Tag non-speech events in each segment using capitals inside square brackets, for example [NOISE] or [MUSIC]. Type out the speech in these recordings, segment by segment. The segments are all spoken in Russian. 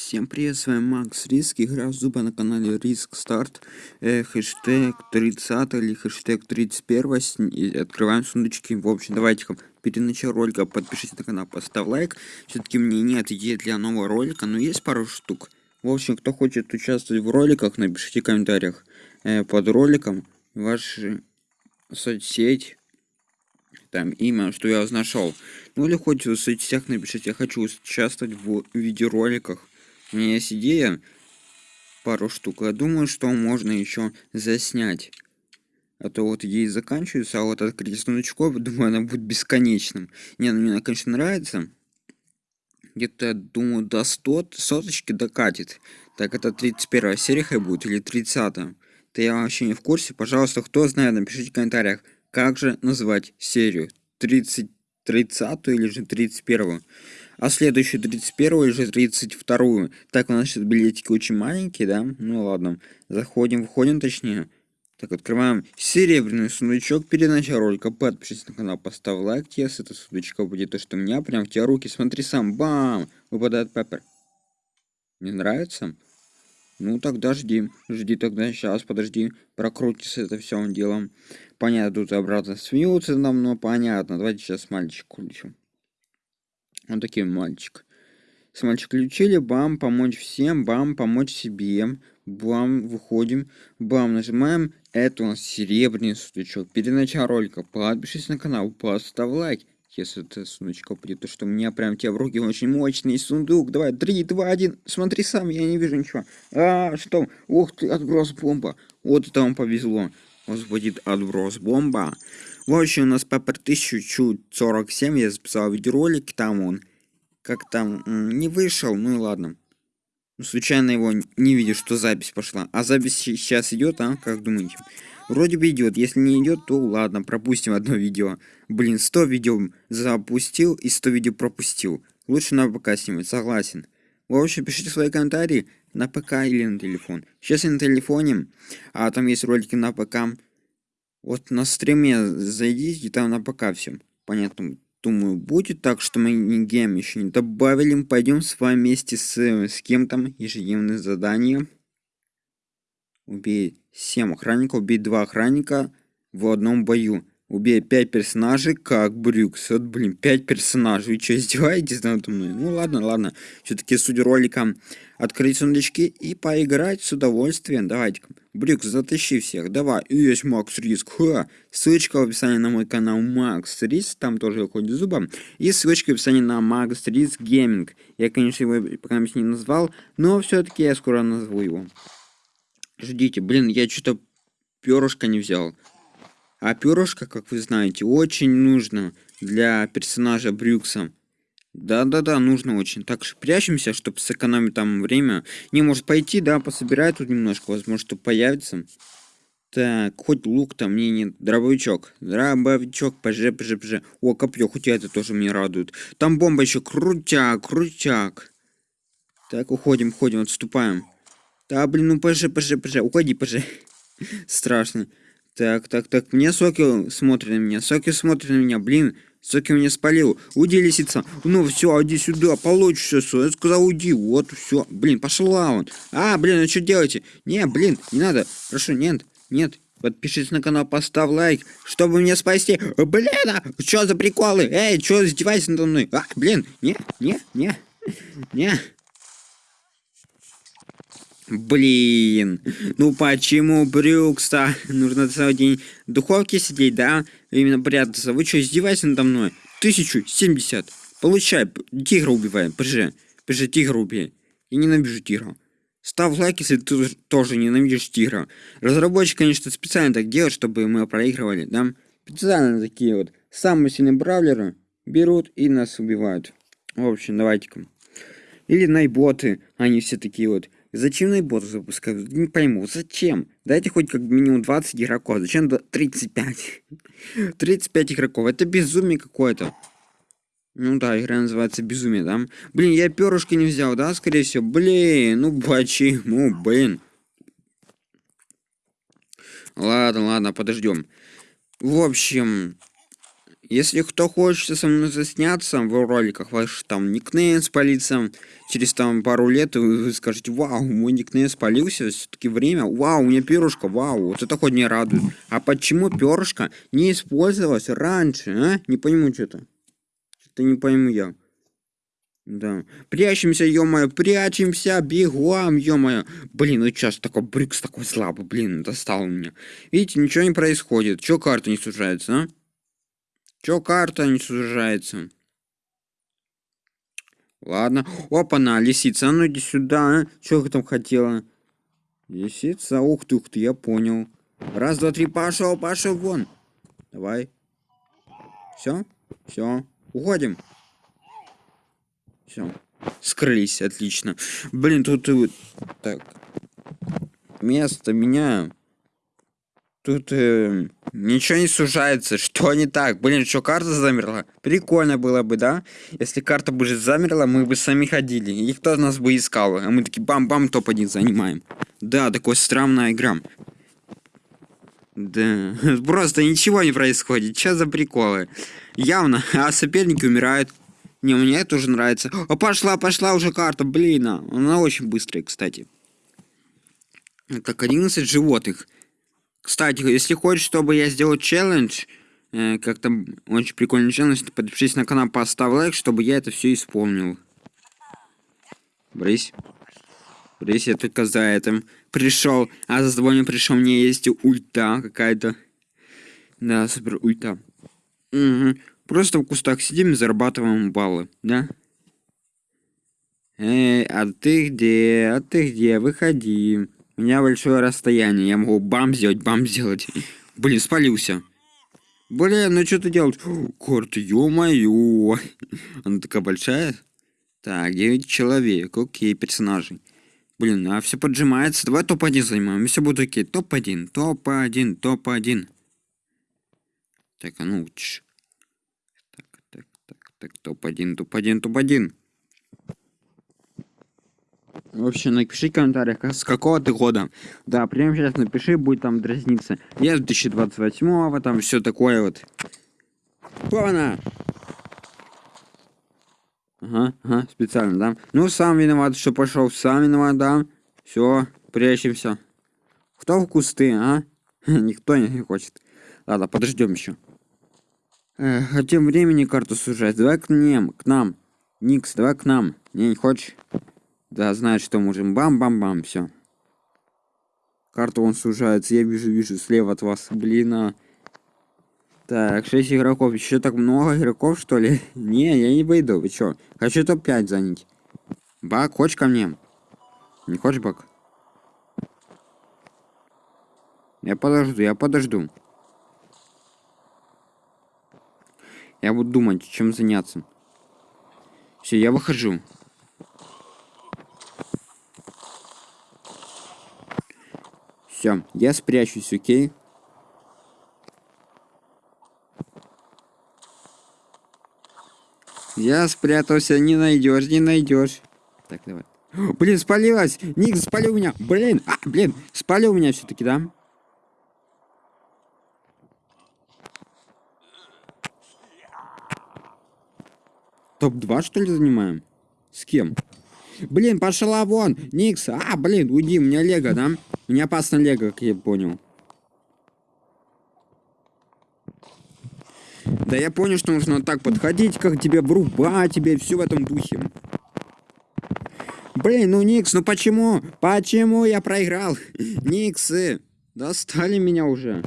Всем привет, с вами Макс Риск, игра Зуба на канале Риск Старт, э, хэштег 30 или хэштег 31, с... и открываем сундучки, в общем, давайте перед началом ролика подпишитесь на канал, поставь лайк, все-таки мне нет идеи для нового ролика, но есть пару штук, в общем, кто хочет участвовать в роликах, напишите в комментариях. Э, под роликом ваши соцсеть, там имя, что я нашел. Ну или хоть в соцсетях напишите, я хочу участвовать в видеороликах. У меня есть идея, пару штук. Я думаю, что можно еще заснять. А то вот ей заканчивается, а вот открыть сундучков, думаю, она будет бесконечным. Не, ну мне, конечно, нравится. Где-то, думаю, до 100 соточки докатит. Так, это 31 серия будет или 30 -я? То я вообще не в курсе. Пожалуйста, кто знает, напишите в комментариях. Как же назвать серию? 30, 30 или же 31? А следующую 31 или же 32? Так, у нас сейчас билетики очень маленькие, да? Ну ладно. Заходим, выходим точнее. Так, открываем серебряный сундучок перед началом ролика. Подпишись на канал, поставь лайк, если это сундучка будет то, что у меня прям в тебя руки. Смотри сам, бам! Выпадает пеппер. Не нравится? Ну тогда жди. Жди тогда, сейчас, подожди. Прокрутится это все делом. Понятно, тут обратно смеются нам, но понятно. Давайте сейчас мальчик включим. Вот такой мальчик. С мальчик включили, бам, помочь всем, бам, помочь себе. Бам, выходим, бам, нажимаем. Это у нас серебряный сундучок. Перед началом ролика подпишись на канал, поставь лайк. Если это сундучка будет, то что у меня прям тебе в руки очень мощный сундук. Давай, 3, 2, 1. Смотри сам, я не вижу ничего. А, что? Ух ты, отброс бомба. Вот это вам повезло будет отброс бомба. В общем, у нас Пеппер 1047, я записал видеоролик, там он как там не вышел, ну и ладно. Ну, случайно его не видишь, что запись пошла. А запись сейчас идет, а? Как думаете? Вроде бы идет. Если не идет, то ладно, пропустим одно видео. Блин, 100 видео запустил и 100 видео пропустил. Лучше на ПК снимать, согласен. В общем, пишите свои комментарии на ПК или на телефон. Сейчас я на телефоне, а там есть ролики на ПК. Вот на стриме зайдите, там на ПК все. Понятно, думаю, будет так, что mini-game еще не добавили. Пойдем с вами вместе с, с кем-то ежедневное задание. Убей 7 охранников, убей 2 охранника в одном бою. Убей 5 персонажей, как Брюкс. Вот, блин, 5 персонажей. Вы что, издеваетесь над мной? Ну ладно, ладно. Все-таки суть ролика открыть сундучки и поиграть с удовольствием. Давайте-ка. Брюкс, затащи всех. Давай. Есть Макс Риск. Ха. Ссылочка в описании на мой канал Макс Риск. Там тоже выходит зубом. И ссылочка в описании на Макс Риск Гейминг. Я, конечно, его пока не назвал, но все-таки я скоро назову его. Ждите. Блин, я что-то перышко не взял. А перышко, как вы знаете, очень нужно для персонажа Брюкса. Да-да-да, нужно очень. Так что прячемся, чтобы сэкономить там время. Не может пойти, да, пособирать тут немножко, возможно, что появится. Так, хоть лук там мне не... Дробовичок. Дробовичок, пж, пж, пж. О, копье, хоть это тоже меня радует. Там бомба еще. Крутяк, крутяк. Так, уходим, уходим, отступаем. Да, блин, ну пж, пж, пж. Уходи, пж. [LAUGHS] Страшно. Так, так, так, мне Соки смотрит на меня, Соки смотрит на меня, блин, Соки меня спалил, уйди, лисица, ну все, иди сюда, получишь все, я сказал, уйди, вот, все, блин, пошла он, а, блин, ну что делаете, не, блин, не надо, прошу, нет, нет, Подпишись на канал, поставь лайк, чтобы меня спасти. Блин, а что за приколы? Эй, что издеваешься надо мной? А, блин, не, не, не, не. Блин, ну почему Брюкса? Нужно целый день в духовке сидеть, да? Именно прятаться. Вы что, издеваетесь надо мной? Тысячу семьдесят. Получай, тигра убиваем. Пожи, пожи, тигра убей. Я ненавижу тигра. Ставь лайк, если ты тоже ненавидишь тигра. Разработчик, конечно, специально так делает, чтобы мы проигрывали, да? Специально такие вот самые сильные бравлеры берут и нас убивают. В общем, давайте-ка. Или найботы, они все такие вот Зачем найбот запускают? Не пойму, зачем? Дайте хоть как минимум 20 игроков. Зачем 35? 35 [LAUGHS] игроков. Это безумие какое-то. Ну да, игра называется Безумие, да? Блин, я перышко не взял, да, скорее всего? Блин, ну почему, блин? Ладно, ладно, подождем. В общем, Если кто хочет со мной засняться в роликах, ваш там никнейм спалится, через там пару лет вы, вы скажете, вау, мой никнейм спалился, все-таки время, вау, у меня перышко, вау, вот это хоть не радует. А почему перышко не использовалось раньше, а? Не пойму что-то. Что-то не пойму я. Да. Прячемся, ё-моё, прячемся, бегом, ё-моё. Блин, ну сейчас такой брикс такой слабый, блин, достал меня. Видите, ничего не происходит. Чё карта не сужается, а? Чё карта не сужается? Ладно. Опа-на, лисица, а ну иди сюда, а? Чё ты там хотела? Лисица, ух ты, ух ты, я понял. Раз, два, три, пошел, пошел вон. Давай. Все? Все. Уходим. Все. Скрылись, отлично. Блин, тут и так. Место меняю. Тут э, ничего не сужается. Что не так? Блин, что карта замерла? Прикольно было бы, да? Если карта бы замерла, мы бы сами ходили. И кто нас бы искал? А мы такие бам-бам топ-1 занимаем. Да, такой странная игра. Да, [LAUGHS] просто ничего не происходит. Что за приколы? Явно, [LAUGHS] а соперники умирают. Не, мне это уже нравится. О, пошла, пошла уже карта, блин. А. Она очень быстрая, кстати. Так, 11 животных. Кстати, если хочешь, чтобы я сделал челлендж, э, как там очень прикольный челлендж, подпишись на канал, поставь лайк, чтобы я это все исполнил. Брысь. Брысь, я только за этим пришел. А за тобой пришел, мне есть ульта какая-то. Да, супер ульта. Угу. Просто в кустах сидим и зарабатываем баллы, да? Эй, а ты где? А ты где? Выходи. У меня большое расстояние. Я могу бам сделать, бам сделать. Блин, спалился. Блин, ну что ты делаешь? Карта, ё-моё. Она такая большая. Так, 9 человек. Окей, персонажей. Блин, а все поджимается. Давай топ-1 занимаем. Все будет окей. Топ-1, топ-1, топ-1. Так, а ну... Ч так, топ-1, топ-1, топ-1. В общем, напиши в комментариях, с какого ты года. Да, прямо сейчас напиши, будет там дразниться. Я с 2028, там все такое вот. Пона! Ага, ага, специально, да? Ну, сам виноват, что пошел, сам виноват, да? Все, прячемся. Кто в кусты, а? [LAUGHS] Никто не хочет. Ладно, подождем еще. Эх, а тем временем карту сужать. Давай к ним, к нам. Никс, давай к нам. Не, не хочешь? Да, знаешь, что можем. Бам-бам-бам, все. Карту он сужается. Я вижу, вижу слева от вас. Блин, а... Так, 6 игроков. Еще так много игроков, что ли? [LAUGHS] не, я не выйду. Вы чё? Хочу топ-5 занять. Бак, хочешь ко мне? Не хочешь, Бак? Я подожду, я подожду. Я буду думать, чем заняться. Все, я выхожу. Все, я спрячусь, окей? Я спрятался, не найдешь, не найдешь. Так, давай. [GASPS] Блин, спалилась! Ник спалил меня! Блин! А, блин! Спалил меня все-таки, да? Топ-2, что ли, занимаем? С кем? Блин, пошла вон! Никс! А, блин, уйди, меня лего, да? Меня опасно лего, как я понял. Да я понял, что нужно так подходить, как тебе врубать, тебе все в этом духе. Блин, ну Никс, ну почему? Почему я проиграл? [LAUGHS] Никсы, достали меня уже.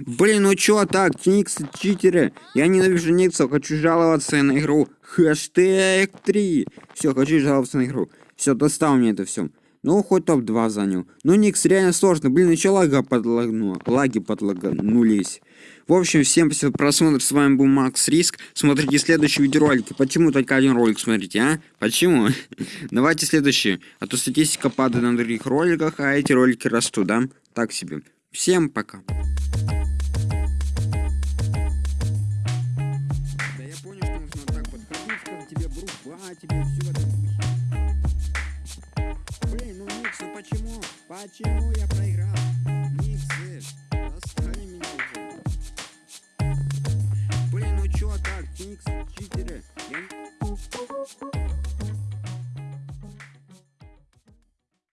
Блин, ну чё так, Никсы, читеры? Я ненавижу Никсов, хочу жаловаться на игру. Хэштег 3. Все, хочу жаловаться на игру. Все, достал мне это все. Ну, хоть топ-2 занял. Ну, Никс реально сложно. Блин, еще лага подлагнуло. Лаги подлагнулись. В общем, всем спасибо за просмотр. С вами был Макс Риск. Смотрите следующие видеоролики. Почему только один ролик смотрите, а? Почему? [LAUGHS] Давайте следующий. А то статистика падает на других роликах, а эти ролики растут, да? Так себе. Всем пока. тебе все в этом духе. Ну почему? Почему я проиграл?